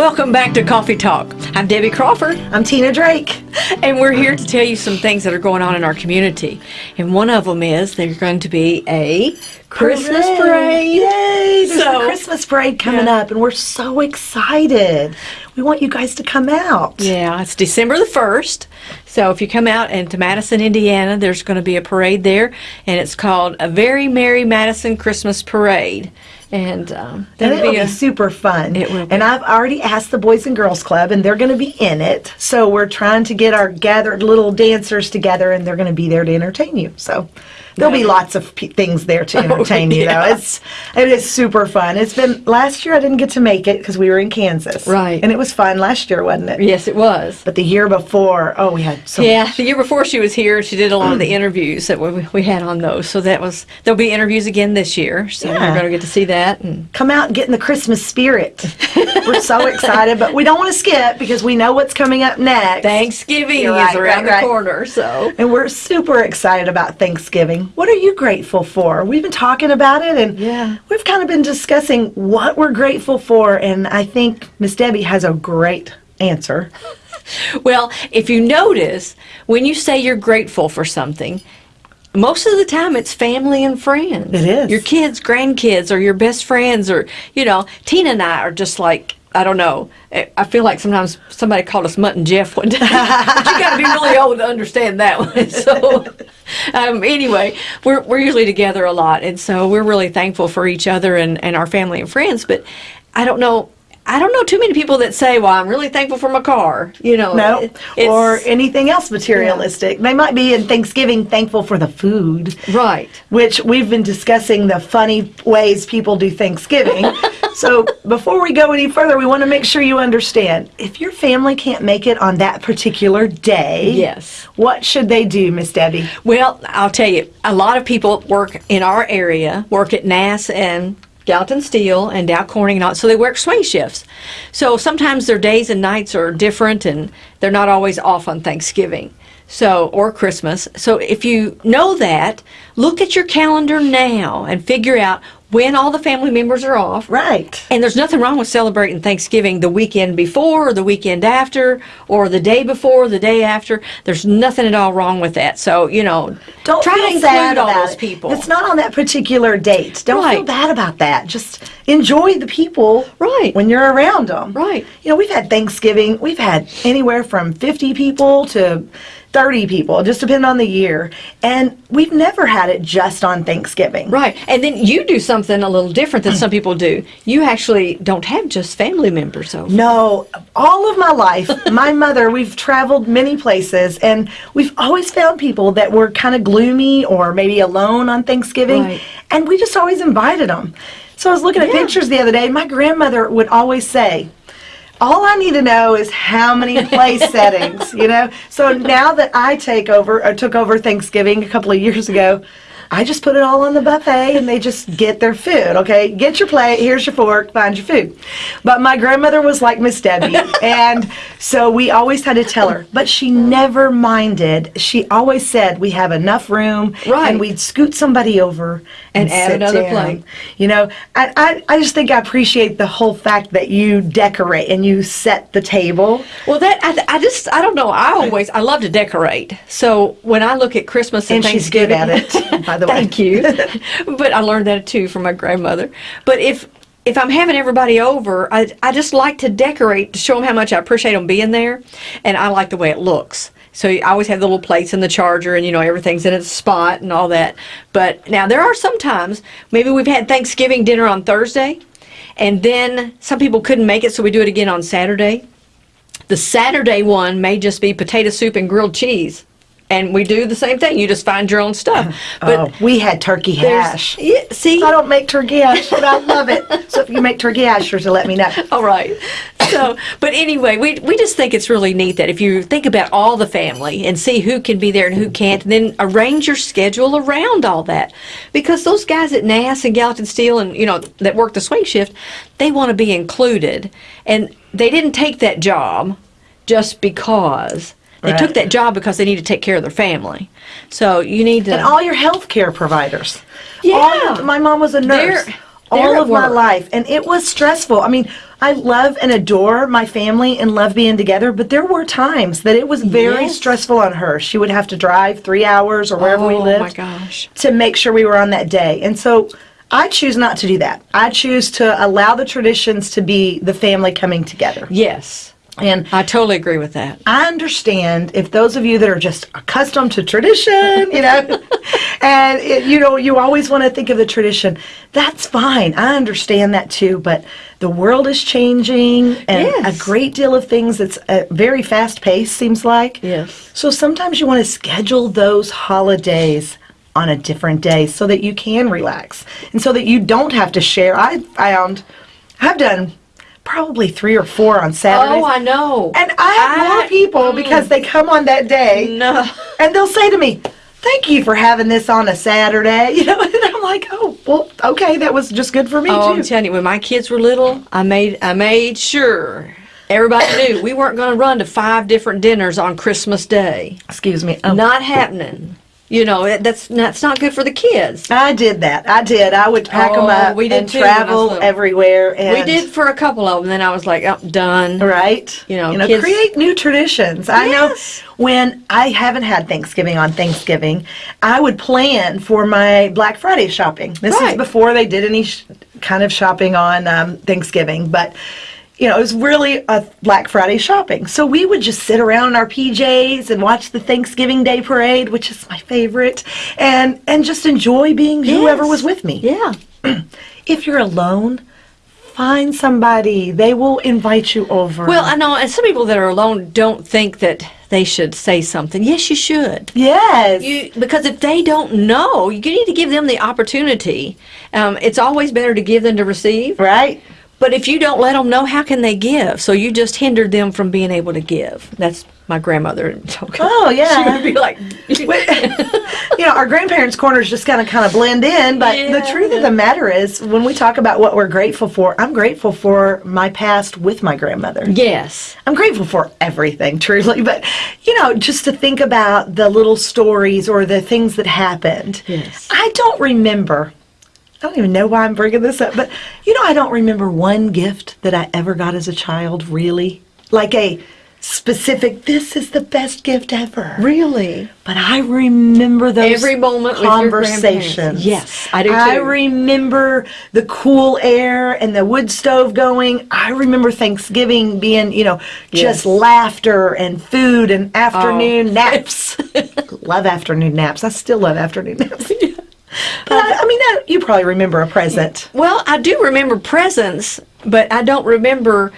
Welcome back to Coffee Talk. I'm Debbie Crawford. I'm Tina Drake. And we're here to tell you some things that are going on in our community. And one of them is there's going to be a Christmas parade. Yay! There's So- a Christmas parade coming Yeah. up, and we're so excited. We want you guys to come out. Yeah, it's December the 1st. So if you come out into Madison, Indiana, there's going to be a parade there. And it's called A Very Merry Madison Christmas Parade. And um, that'll be be, a. super fun. It will be. And I've already asked the Boys and Girls Club, and they're going to be in it. So we're trying to get our gathered little dancers together, and they're going to be there to entertain you. So there'll be lots of p- things there to oh, entertain you, yeah. though. It's it is super fun. It's been last year I didn't get to make it because we were in Kansas, Right. And it was fun last year, wasn't it? Yes, it was. But the year before, oh, we had so Yeah, the year before she was here, she did a lot of the interviews that we, we had on those. So that was there'll be interviews again this year. So Yeah. you're going to get to see that. And come out and get in the Christmas spirit. We're so excited, but we don't want to skip because we know what's coming up next. Thanksgiving is around right, the right. corner. So And we're super excited about Thanksgiving. What are you grateful for? We've been talking about it and Yeah. we've kind of been discussing what we're grateful for and I think Miss Debbie has a great answer. Well, if you notice, when you say you're grateful for something, most of the time it's family and friends. It is. Your kids, grandkids, or your best friends, or, you know, Tina and I are just like, I don't know. I I feel like sometimes somebody called us Mutt and Jeff one day. but you got to be really old to understand that one. So, um, anyway, we're, we're usually together a lot. And so we're really thankful for each other and, and our family and friends. But I don't know. I don't know too many people that say, "Well, I'm really thankful for my car." You know, No, it- or anything else materialistic. They might be in Thanksgiving thankful for the food. right. which we've been discussing the funny ways people do Thanksgiving. so before we go any further, we want to make sure you understand if your family can't make it on that particular day, Yes. what should they do, Miss Debbie? Well, I'll tell you, a lot of people work in our area, work at NAS and Gallatin Steel and Dow Corning and all, so they work swing shifts. So sometimes their days and nights are different and they're not always off on Thanksgiving. So, or Christmas. So if you know that, look at your calendar now and figure out when all the family members are off. Right. And there's nothing wrong with celebrating Thanksgiving the weekend before or the weekend after or the day before, the day after. There's nothing at all wrong with that. So, you know, Don't try feel to include sad all about those it. people. It's not on that particular date. Don't feel bad about that. Just enjoy the people Right. when you're around them. Right. You know, we've had Thanksgiving. We've had anywhere from 50 people to 30 people, just depending on the year. And we've never had it just on Thanksgiving. Right. And then you do something a little different than some people do. You actually don't have just family members over. No, all of my life, my mother, we've traveled many places and we've always found people that were kind of gloomy or maybe alone on Thanksgiving. Right. And we just always invited them. So I was looking at Yeah. pictures the other day. My grandmother would always say, all I need to know is how many place settings, you know? So now that I take over, or took over Thanksgiving a couple of years ago, I just put it all on the buffet and they just get their food, okay? Get your plate, here's your fork, find your food. But my grandmother was like Miss Debbie, and so we always had to tell her, but she never minded. She always said, we have enough room, Right. and we'd scoot somebody over And and, add sit another down. plate. You know, I, I, I just think I appreciate the whole fact that you decorate and you set the table. Well, that I, I just I don't know. I always I love to decorate. So when I look at Christmas and, And she's good at it, the way. Thank you. but I learned that too from my grandmother. But if if I'm having everybody over, I I just like to decorate to show them how much I appreciate them being there, and I like the way it looks. So I always have the little plates and the charger, and you know everything's in its spot and all that. But now there are some times maybe we've had Thanksgiving dinner on Thursday, and then some people couldn't make it, so we do it again on Saturday. The Saturday one may just be potato soup and grilled cheese. And we do the same thing. You just find your own stuff. Uh-huh. But oh, we had turkey hash. Yeah, see? I don't make turkey hash, but I love it. So if you make turkey hash, sure to let me know. All right. So, but anyway, we, we just think it's really neat that if you think about all the family and see who can be there and who can't, and then arrange your schedule around all that. Because those guys at NAS and Gallatin Steel and, you know, that work the swing shift, they want to be included. And they didn't take that job just because. They Right. took that job because they need to take care of their family. So you need to. And all your health care providers. Yeah. Your- my mom was a nurse. They're- all of my life. And it was stressful. I mean, I love and adore my family and love being together, but there were times that it was very Yes. stressful on her. She would have to drive three hours or wherever we oh lived my gosh. to make sure we were on that day. And so I choose not to do that. I choose to allow the traditions to be the family coming together. Yes. And I totally agree with that. I understand if those of you that are just accustomed to tradition, you know, and it, you know, you always want to think of the tradition. That's fine. I understand that too. But the world is changing, and Yes. a great deal of things that's uh, very fast paced. Seems like. Yes. So sometimes you want to schedule those holidays on a different day so that you can relax and so that you don't have to share. I found I've done probably three or four on Saturdays. Oh, I know. And I have more I- people mm. because they come on that day No. and they'll say to me, Thank you for having this on a Saturday. You know, and I'm like, Oh, well, okay, that was just good for me Oh, I'm telling you, when my kids were little, I made I made sure everybody knew we weren't going to run to five different dinners on Christmas Day. Excuse me. Oh, Not happening. You know, that's that's not good for the kids. I did that. I did. I would pack them Oh, up we did and too when I was travel everywhere. And We did for a couple of them. Then I was like, oh, done. Right. You know, you know, kids- create new traditions. I Yes. know when I haven't had Thanksgiving on Thanksgiving, I would plan for my Black Friday shopping. This is before they did any sh- kind of shopping on um, Thanksgiving, but you know, it was really a Black Friday shopping. So we would just sit around in our PJs and watch the Thanksgiving Day parade, which is my favorite, and and just enjoy being whoever was with me. Yeah. If you're alone, find somebody. They will invite you over. Well, I know, and some people that are alone don't think that they should say something. Yes, you should. Yes. You, because if they don't know, you need to give them the opportunity. Um, it's always better to give than to receive. right? But if you don't let them know, how can they give? So you just hindered them from being able to give. That's my grandmother. Oh, yeah. She would be like, you know, our grandparents' corners just kind of kind of blend in, but the truth of the matter is, when we talk about what we're grateful for, I'm grateful for my past with my grandmother. yes. I'm grateful for everything, truly, but you know, just to think about the little stories or the things that happened. Yes. I don't remember. I don't even know why I'm bringing this up, but you know, I don't remember one gift that I ever got as a child, really. Like a specific, this is the best gift ever. Really? But I remember those Every moment conversations. Yes, I do I remember the cool air and the wood stove going. I remember Thanksgiving being, you know, just Yes. Oh. laughter and food and oh. afternoon naps. love afternoon naps. I still love afternoon naps. But I, I mean, I, you probably remember a present. Well, I do remember presents, but I don't remember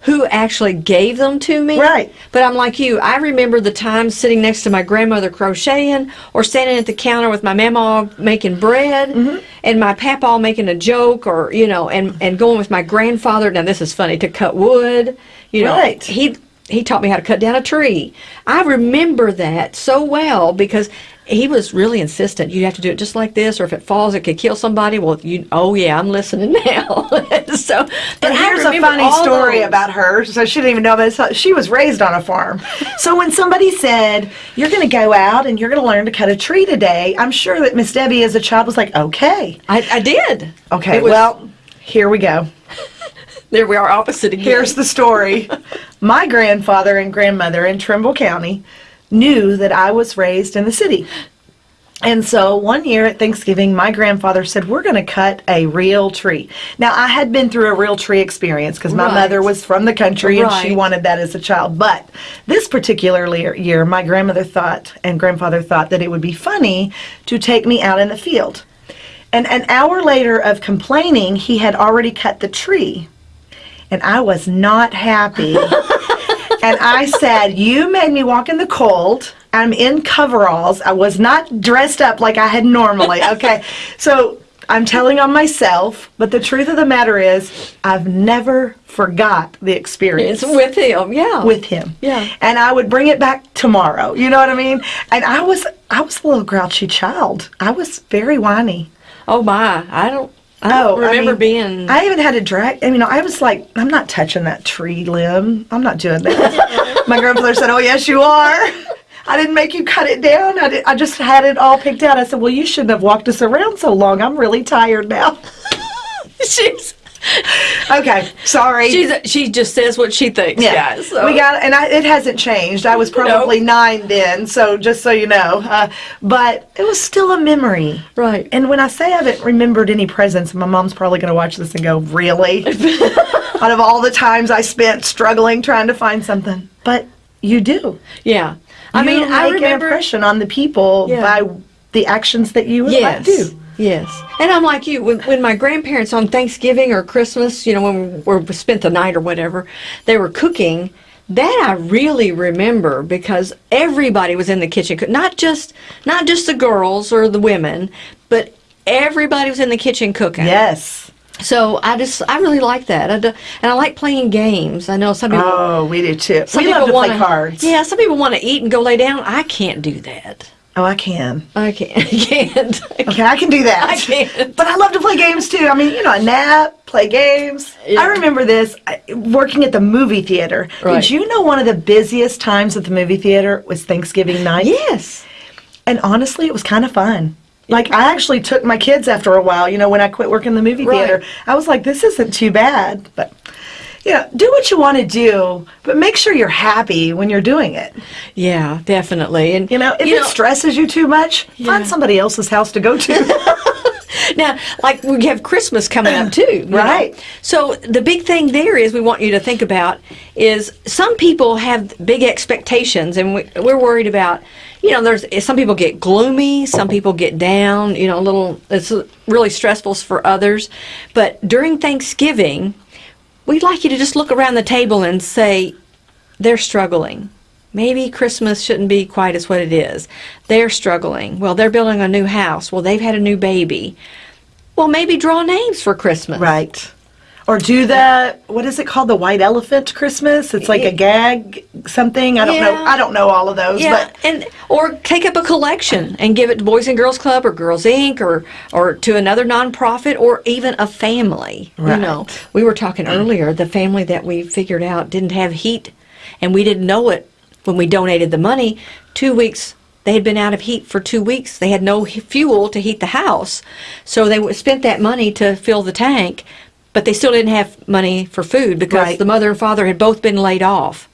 who actually gave them to me. Right. But I'm like you. I remember the time sitting next to my grandmother crocheting or standing at the counter with my mama making bread Mm-hmm. and my papa making a joke or, you know, and, and going with my grandfather. Now, this is funny to cut wood. You know, Right. he he taught me how to cut down a tree. I remember that so well because he was really insistent. You have to do it just like this, or if it falls, it could kill somebody. Well, you, oh yeah, I'm listening now. so, but And here's a funny story those. about her. So she didn't even know about it. She was raised on a farm. so when somebody said, You're going to go out and you're going to learn to cut a tree today, I'm sure that Miss Debbie as a child was like, Okay. I, I did. Okay, was- well, here we go. there we are, opposite again. Here's the story. My grandfather and grandmother in Trimble County knew that I was raised in the city. And so one year at Thanksgiving, my grandfather said, We're going to cut a real tree. Now, I had been through a real tree experience because my Right. mother was from the country and she wanted that as a child. But this particular year, my grandmother thought and grandfather thought that it would be funny to take me out in the field. And an hour later of complaining, he had already cut the tree. And I was not happy. and I said, You made me walk in the cold. I'm in coveralls. I was not dressed up like I had normally. Okay. so I'm telling on myself, but the truth of the matter is, I've never forgot the experience It's with him, yeah. with him. Yeah. And I would bring it back tomorrow. You know what I mean? And I was I was a little grouchy child. I was very whiny. oh my, I don't. I Oh, I remember mean, being. I even had to drag. I mean, I was like, I'm not touching that tree limb. I'm not doing that. My grandfather said, "Oh yes, you are." I didn't make you cut it down. I, did, I just had it all picked out. I said, "Well, you shouldn't have walked us around so long. I'm really tired now." she's Okay, sorry. she's she just says what she thinks, yeah, guys. So. we got, and I, it hasn't changed. I was probably nine then, so just so you know. Uh, but it was still a memory. Right. And when I say I haven't remembered any presents, my mom's probably going to watch this and go, "Really?" Out of all the times I spent struggling trying to find something, but you do. yeah. I You mean, make I an remember impression on the people Yeah. by the actions that you Yes. do. Yes. And I'm like you, when, when my grandparents on Thanksgiving or Christmas, you know, when we we spent the night or whatever, they were cooking, that I really remember because everybody was in the kitchen, not just not just the girls or the women, but everybody was in the kitchen cooking. Yes. So I just I really like that. I do, and I like playing games. I know some people Oh, we do too. some we love to play wanna- cards. Yeah, some people want to eat and go lay down. I can't do that. Oh, I can. I can't. I can't. Okay, I can do that. I can't. But I love to play games too. I mean, you know, a nap, play games. Yeah. I remember this I- working at the movie theater. Right. Did you know one of the busiest times at the movie theater was Thanksgiving night? Yes. And honestly, it was kind of fun. Like I actually took my kids after a while. You know, when I quit working in the movie Right. theater, I was like, this isn't too bad. But know, do what you want to do, but make sure you're happy when you're doing it. Yeah, definitely. And You know, if you it know, stresses you too much, Yeah. find somebody else's house to go to. now, like we have Christmas coming up too, you know? Right. So the big thing there is we want you to think about is some people have big expectations, and we, we're worried about. You know, there's some people get gloomy, some people get down. You know, a little. It's really stressful for others, but during Thanksgiving, we'd like you to just look around the table and say, they're struggling. Maybe Christmas shouldn't be quite as what it is. They're struggling. Well, they're building a new house. Well, they've had a new baby. Well, maybe draw names for Christmas. Right. Or do the what is it called? The white elephant Christmas? It's like a gag something. I don't know. I don't know all of those, Yeah, but and or take up a collection and give it to Boys and Girls Club or Girls Inc. or or to another nonprofit or even a family. Right. You know, we were talking earlier. The family that we figured out didn't have heat, and we didn't know it when we donated the money. Two weeks they had been out of heat for two weeks. They had no fuel to heat the house, so they spent that money to fill the tank, but they still didn't have money for food because Right. the mother and father had both been laid off.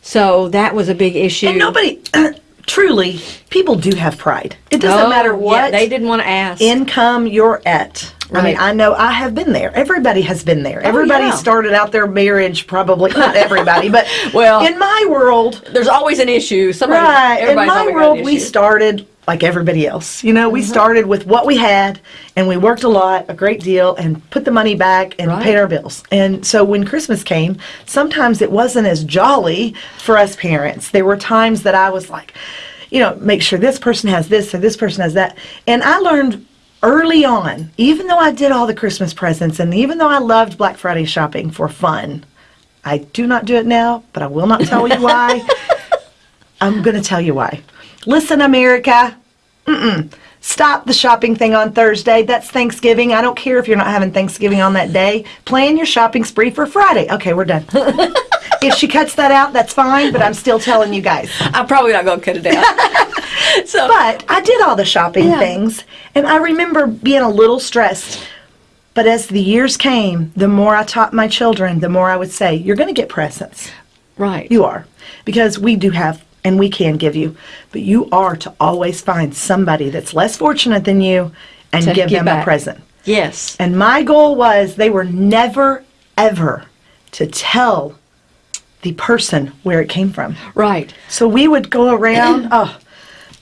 So that was a big issue. and nobody truly people do have pride. It doesn't Oh, matter yeah, what they didn't want to ask. income you're at. I mean, Oh, I know I have been there. Everybody has been there. Oh, everybody yeah. started out their marriage probably not everybody, but Well, in my world, There's always an issue. Somebody, Right. In my world, we started like everybody else. You know, we Mm-hmm. started with what we had and we worked a lot, a great deal, and put the money back and Right. paid our bills. And so when Christmas came, sometimes it wasn't as jolly for us parents. There were times that I was like, you know, make sure this person has this or this person has that. And I learned early on, even though I did all the Christmas presents and even though I loved Black Friday shopping for fun, I do not do it now, but I will not tell you why. I'm going to tell you why. Listen, America. Mm-mm. Stop the shopping thing on Thursday. That's Thanksgiving. I don't care if you're not having Thanksgiving on that day. Plan your shopping spree for Friday. Okay, we're done. if she cuts that out, that's fine, but I'm still telling you guys. I'm probably not going to cut it out. so, But I did all the shopping Yeah. things, and I remember being a little stressed. But as the years came, the more I taught my children, the more I would say, You're going to get presents. right. You are. Because we do have and we can give you. But you are to always find somebody that's less fortunate than you and give them back. a present. yes. And my goal was they were never, ever to tell the person where it came from. Right. So we would go around, oh,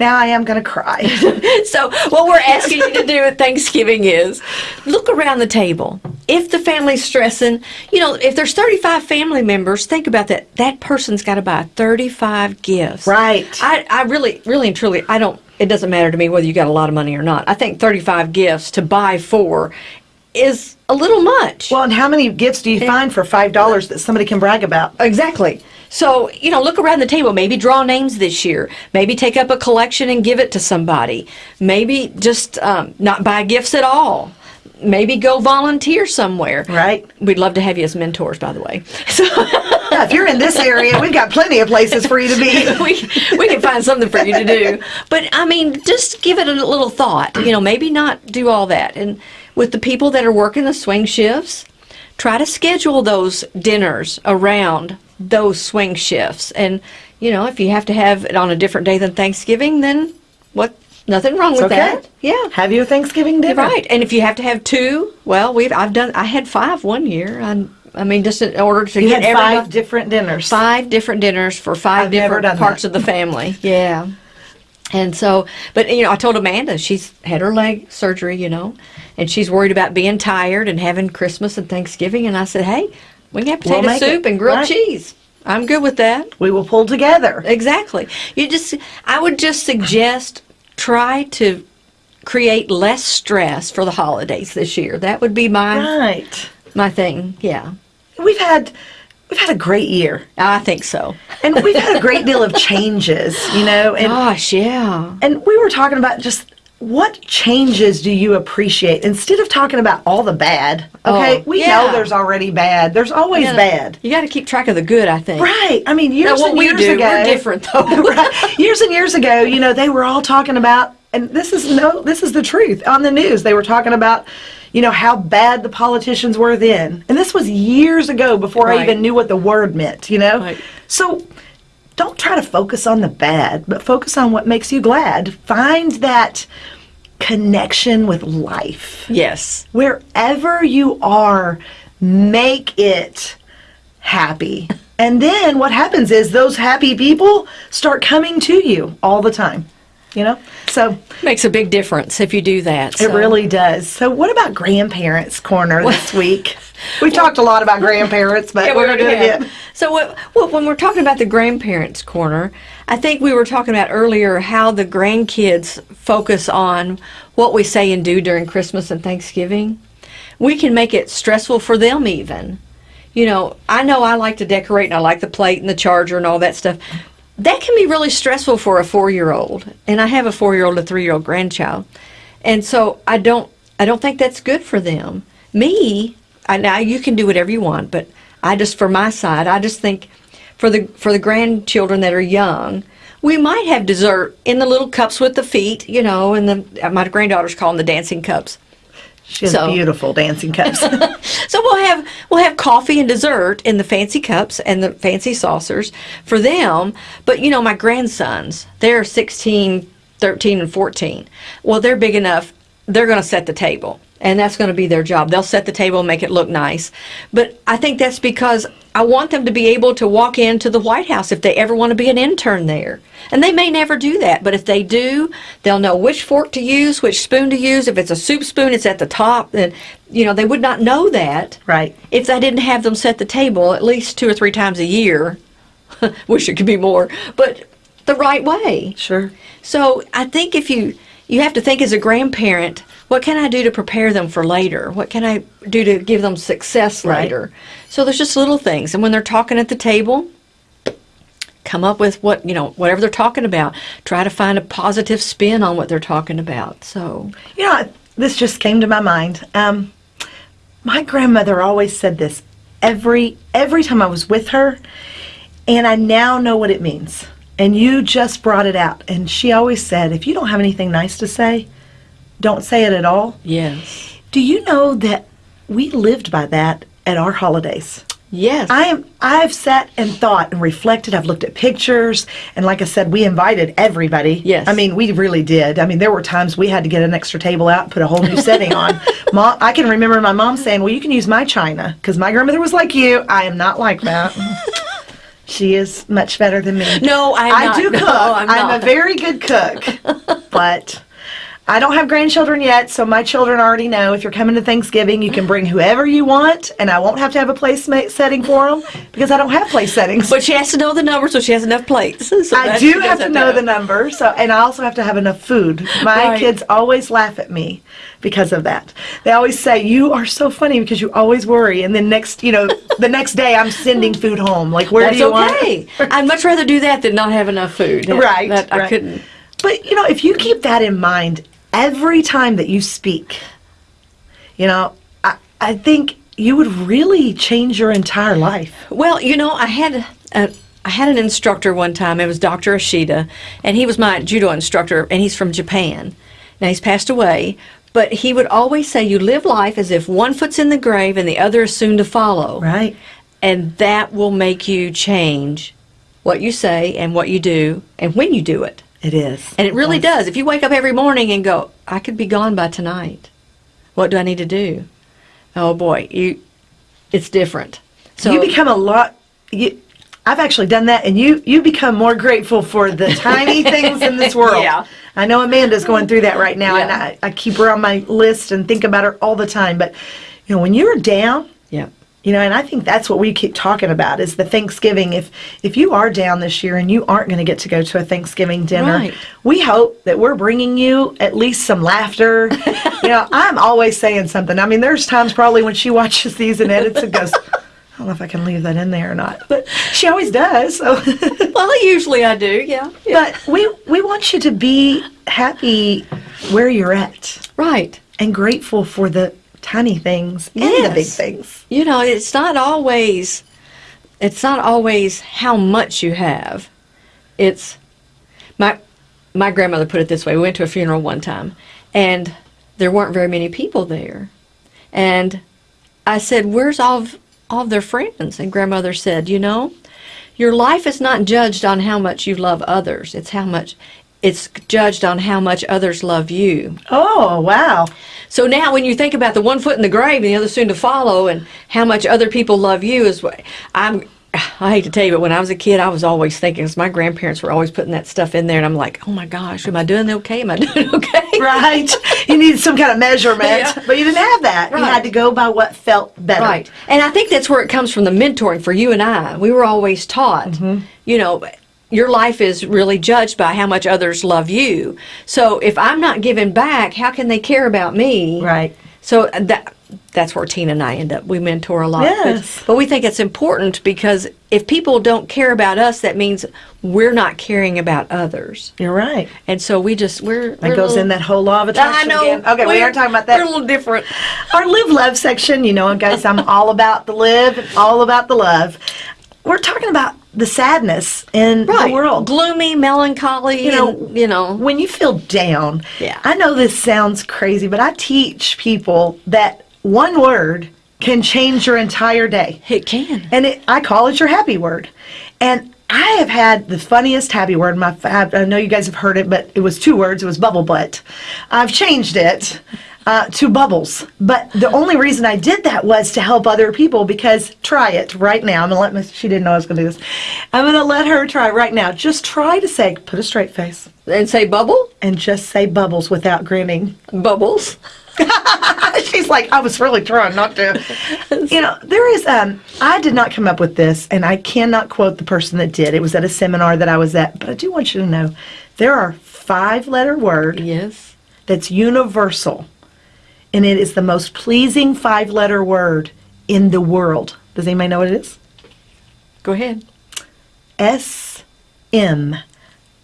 now I am going to cry. So, what we're asking you to do at Thanksgiving is look around the table. If the family's stressing, you know, if there's 35 family members, think about that. That person's got to buy 35 gifts. Right. I, I really, really and truly, I don't, it doesn't matter to me whether you got a lot of money or not. I think 35 gifts to buy four is a little much. well, and how many gifts do you find for $5 that somebody can brag about? Exactly. So, you know, look around the table. Maybe draw names this year. Maybe take up a collection and give it to somebody. Maybe just um, not buy gifts at all. maybe go volunteer somewhere. Right. We'd love to have you as mentors, by the way. So Yeah, if you're in this area, we've got plenty of places for you to be. we, we can find something for you to do. But I mean, just give it a little thought. You know, maybe not do all that. And with the people that are working the swing shifts, try to schedule those dinners around those swing shifts. And, you know, if you have to have it on a different day than Thanksgiving, then what? Nothing wrong with okay. that. Yeah. Have your Thanksgiving dinner. Right, and if you have to have two, well, we've I've done I had five one year. I, I mean, just in order to You get had five different dinners. five different dinners for 5 I've different parts that. of the family. Yeah. And so, but you know, I told Amanda she's had her leg surgery, you know, and she's worried about being tired and having Christmas and Thanksgiving. And I said, hey, we can have We'll potato soup it. and grilled Right. cheese. I'm good with that. We will pull together. Exactly. You just, I would just suggest try to create less stress for the holidays this year. That would be my Right. my thing. Yeah, We've had we've had a great year. I think so. And we've had a great deal of changes, you know, and Gosh, yeah. and we were talking about just what changes do you appreciate instead of talking about all the bad oh, okay Oh, we yeah. know there's already bad there's always Yeah. bad You got to keep track of the good. I think. right i mean years what and we years do, ago we're different, though. right, years and years ago you know they were all talking about and this is no this is the truth on the news they were talking about you know how bad the politicians were then and this was years ago before i even knew what the word meant you know Right. so don't try to focus on the bad, but focus on what makes you glad. Find that connection with life. Yes. Wherever you are, make it happy. And then what happens is those happy people start coming to you all the time. You know? So Makes a big difference if you do that. it really does. So what about grandparents corner this week? We've talked a lot about grandparents, but Yeah, we're going to do it. So what, what, when we're talking about the grandparents' corner, I think we were talking about earlier how the grandkids focus on what we say and do during Christmas and Thanksgiving. We can make it stressful for them even. You know, I know I like to decorate and I like the plate and the charger and all that stuff. That can be really stressful for a four-year-old, and I have a four-year-old, a three-year-old grandchild, and so I don't, I don't think that's good for them. Me, I, now you can do whatever you want, but I just, for my side, I just think for the for the grandchildren that are young, we might have dessert in the little cups with the feet, you know, and the my granddaughters call them the dancing cups. She has So- beautiful dancing cups. So we'll have we'll have coffee and dessert in the fancy cups and the fancy saucers for them. But you know, my grandsons, they're 16, 13 and 14. Well, they're big enough. They're going to set the table. And that's going to be their job. They'll set the table and make it look nice. But I think that's because I want them to be able to walk into the White House if they ever want to be an intern there. And they may never do that, but if they do, they'll know which fork to use, which spoon to use. If it's a soup spoon, it's at the top. And, you know, they would not know that right. if I didn't have them set the table at least two or three times a year. Wish it could be more, but the right way. Sure. So I think if you you have to think as a grandparent, what can I do to prepare them for later? What can I do to give them success Right. later? So there's just little things, and when they're talking at the table, come up with what you know whatever they're talking about. Try to find a positive spin on what they're talking about. So You know, this just came to my mind. Um, my grandmother always said this every every time I was with her, and I now know what it means. And you just brought it out. And she always said, if you don't have anything nice to say, don't say it at all. yes, Do you know that we lived by that at our holidays? yes, I am I've sat and thought and reflected. I've looked at pictures and like I said, we invited everybody. Yes. I mean, we really did. I mean, there were times we had to get an extra table out and put a whole new setting on. Mom, I can remember my mom saying, "Well, you can use my china because my grandmother was like you. I am not like that." she is much better than me. No, I'm I not. do No, cook. I'm a very good cook. but I don't have grandchildren yet, so my children already know if you're coming to Thanksgiving, you can bring whoever you want, and I won't have to have a place setting for them because I don't have place settings. But she has to know the number so she has enough plates. So I do have to know the number, so and I also have to have enough food. My Right. kids always laugh at me because of that. They always say, "You are so funny because you always worry," and then next, you know, the next day I'm sending food home. Like, where That's do you want? okay. I'd much rather do that than not have enough food. That- Right, That I right. couldn't. But you know, if you keep that in mind every time that you speak, you know, I, I think you would really change your entire life. Well, you know, I had a, I had an instructor one time. It was Dr. Ashida, and he was my judo instructor, and he's from Japan. Now he's passed away, but he would always say, "You live life as if one foot's in the grave and the other is soon to follow." Right. And that will make you change what you say and what you do and when you do it. It is. And it really does. If you wake up every morning and go, I could be gone by tonight. What do I need to do? Oh boy, you it's different. So you become a lot. You, I've actually done that, and you you become more grateful for the tiny things in this world. Yeah. I know Amanda's going through that right now, and I, I keep her on my list and think about her all the time. But you know, when you're down, yeah. You know, and I think that's what we keep talking about is the Thanksgiving. If if you are down this year and you aren't going to get to go to a Thanksgiving dinner, Right. we hope that we're bringing you at least some laughter. you know, I'm always saying something. I mean, there's times probably when she watches these and edits and goes. I don't know if I can leave that in there or not, but she always does. So, Well, usually I do, yeah. yeah. but we we want you to be happy where you're at Right. and grateful for the tiny things and the big things. You know, it's not always it's not always how much you have. It's my my grandmother put it this way. We went to a funeral one time and there weren't very many people there. And I said, "Where's all of, all of their friends?" And grandmother said, "You know, your life is not judged on how much you love others. It's how much it's judged on how much others love you." Oh wow! So now, when you think about the one foot in the grave and the other soon to follow, and how much other people love you, is what I'm. I hate to tell you, but when I was a kid, I was always thinking, because my grandparents were always putting that stuff in there, and I'm like, oh my gosh, am I doing okay? Am I doing okay? Right. you needed some kind of measurement, Yeah. but you didn't have that. You had to go by what felt better. Right. And I think that's where it comes from the mentoring for you and I. We were always taught, Mm-hmm. you know, your life is really judged by how much others love you. So if I'm not giving back, how can they care about me? Right. So that that's where Tina and I end up. We mentor a lot. Yes. But, but we think it's important because if people don't care about us, that means we're not caring about others. You're right. And so we just we're That goes in that whole law of attraction. I know. again. Okay, we We're- aren't talking about that. We're a little different. Our live love section, you know, guys, I'm all about the live, all about the love. We're talking about the sadness in the world. Gloomy, melancholy, You know, and, you know. when you feel down, Yeah. I know this sounds crazy, but I teach people that one word can change your entire day. It can. and it, I call it your happy word. And I have had the funniest happy word. My I know you guys have heard it, but it was two words. It was bubble butt. I've changed it uh, to bubbles. But the only reason I did that was to help other people. Because try it right now. I'm gonna let Miss. She didn't know I was gonna do this. I'm gonna let her try right now. Just try to say, put a straight face, And say bubble? and just say bubbles without grinning. Bubbles. She's like, I was really trying not to. you know, there is, um, I did not come up with this, and I cannot quote the person that did. It was at a seminar that I was at, but I do want you to know there are five letter word Yes. that's universal, and it is the most pleasing five letter word in the world. Does anybody know what it is? Go ahead. S M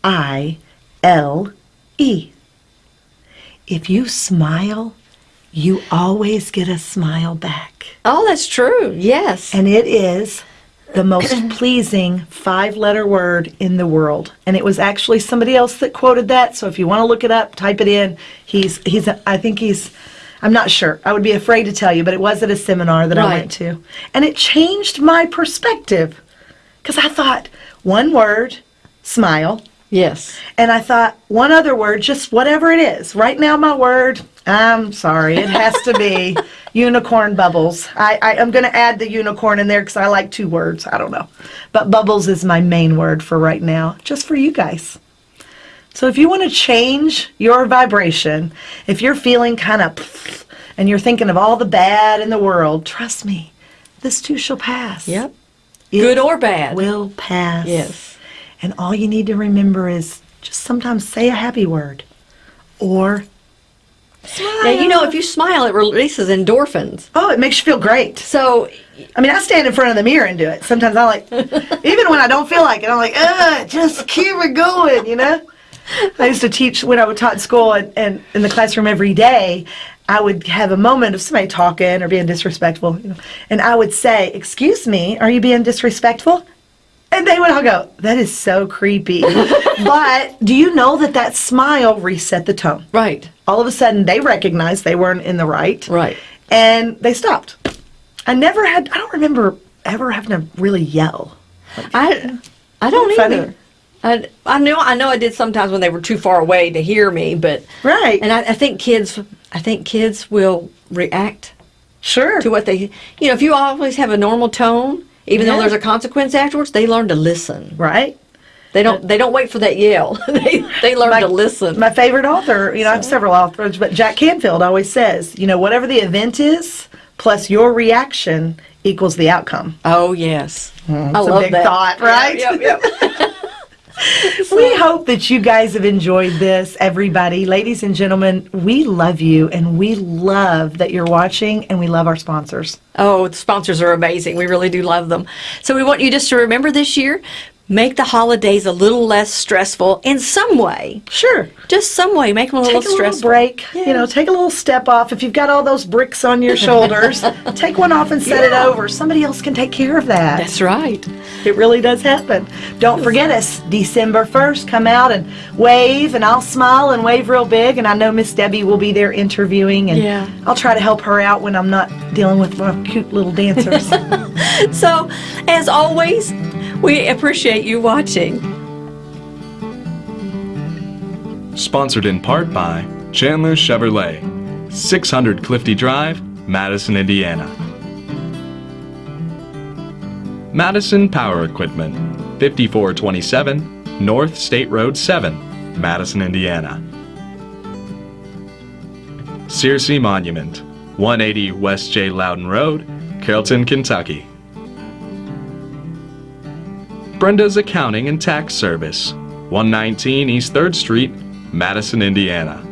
I L E. If you smile, you always get a smile back. Oh, that's true. Yes. And it is the most pleasing five letter word in the world. And it was actually somebody else that quoted that. So if you want to look it up, type it in. He's, he's, I think he's, I'm not sure. I would be afraid to tell you, but it was at a seminar that I went to. And it changed my perspective. Because I thought, one word, smile. yes. And I thought, one other word, just whatever it is. Right now, my word, I'm sorry, it has to be unicorn bubbles. I, I, I'm going to add the unicorn in there because I like two words. I don't know. But bubbles is my main word for right now, just for you guys. So if you want to change your vibration, if you're feeling kind of and you're thinking of all the bad in the world, trust me, this too shall pass. Yep. It Good or bad. will pass. Yes. And all you need to remember is just sometimes say a happy word or smile. Now, you know, if you smile, it releases endorphins. Oh, it makes you feel great. So, I mean, I stand in front of the mirror and do it. Sometimes I like, even when I don't feel like it, I'm like, ugh, just keep it going, you know? I used to teach when I would taught school and, and in the classroom every day. I would have a moment of somebody talking or being disrespectful, you know, and I would say, "Excuse me, are you being disrespectful?" And they would all go, "That is so creepy." but do you know that that smile reset the tone? Right. All of a sudden, they recognized they weren't in the right, Right. and they stopped. I never had. I don't remember ever having to really yell. I I don't either. I, I know I know I did sometimes when they were too far away to hear me, but Right. And I, I think kids I think kids will react Sure. to what they you know if you always have a normal tone, even Yeah. though there's a consequence afterwards, they learn to listen. right. They don't they don't wait for that yell. they they learn My- to listen. My favorite author, you know, I have several authors, but Jack Canfield always says, you know, whatever the event is, plus your reaction equals the outcome. oh yes, mm-hmm. I It's a love big that thought, right? Yep, yep, yep. We hope that you guys have enjoyed this, everybody. Ladies and gentlemen, we love you and we love that you're watching and we love our sponsors. Oh, the sponsors are amazing. We really do love them. So we want you just to remember this year, make the holidays a little less stressful in some way. Sure. Just some way, make them a Take little a little break, you know, take a little step off. If you've got all those bricks on your shoulders, take one off and set it over. Somebody else can take care of that. That's right. It really does happen. Don't forget us, December 1st. Come out and wave, and I'll smile and wave real big. And I know Miss Debbie will be there interviewing, and Yeah. I'll try to help her out when I'm not dealing with my cute little dancers. So, as always, we appreciate you watching. Sponsored in part by Chandler Chevrolet, 600 Clifty Drive, Madison, Indiana. Madison Power Equipment, 5427 North State Road 7, Madison, Indiana. Searcy Monument, 180 West J. Loudon Road, Carrollton, Kentucky. Brenda's Accounting and Tax Service, 119 East 3rd Street, Madison, Indiana.